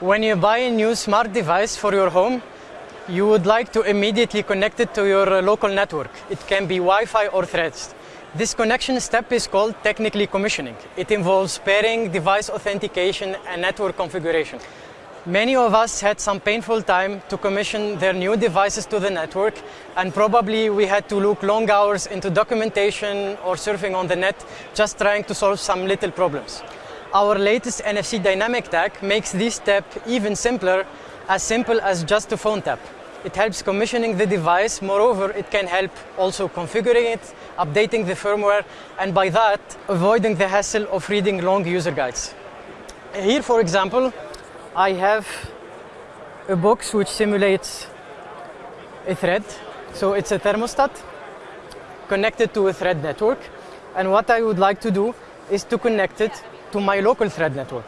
When you buy a new smart device for your home, you would like to immediately connect it to your uh, local network. It can be Wi-Fi or threads. This connection step is called technically commissioning. It involves pairing, device authentication, and network configuration. Many of us had some painful time to commission their new devices to the network, and probably we had to look long hours into documentation or surfing on the net, just trying to solve some little problems. Our latest NFC dynamic tag makes this step even simpler, as simple as just a phone tap. It helps commissioning the device. Moreover, it can help also configuring it, updating the firmware, and by that, avoiding the hassle of reading long user guides. Here, for example, I have a box which simulates a thread. So it's a thermostat connected to a thread network. And what I would like to do is to connect it to my local thread network.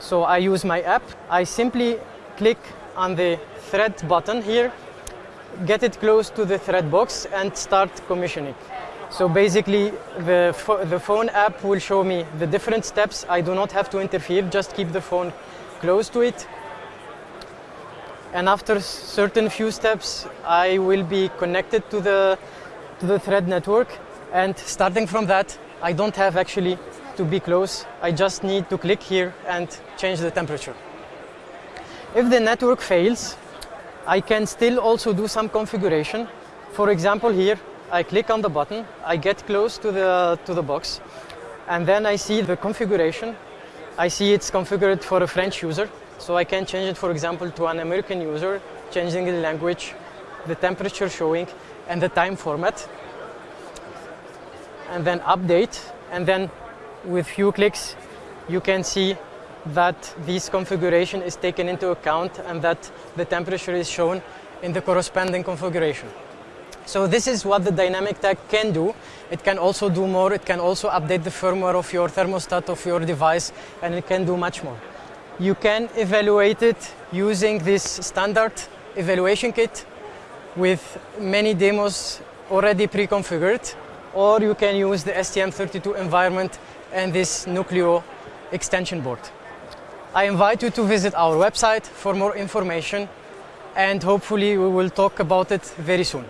So I use my app. I simply click on the thread button here, get it close to the thread box and start commissioning. So basically the, the phone app will show me the different steps. I do not have to interfere, just keep the phone close to it. And after certain few steps, I will be connected to the, to the thread network. And starting from that, I don't have actually to be close. I just need to click here and change the temperature. If the network fails, I can still also do some configuration. For example, here, I click on the button, I get close to the, to the box, and then I see the configuration I see it's configured for a French user, so I can change it, for example, to an American user, changing the language, the temperature showing, and the time format. And then update, and then with few clicks, you can see that this configuration is taken into account and that the temperature is shown in the corresponding configuration. So this is what the dynamic tag can do. It can also do more. It can also update the firmware of your thermostat of your device and it can do much more. You can evaluate it using this standard evaluation kit with many demos already pre-configured or you can use the STM32 environment and this Nucleo extension board. I invite you to visit our website for more information and hopefully we will talk about it very soon.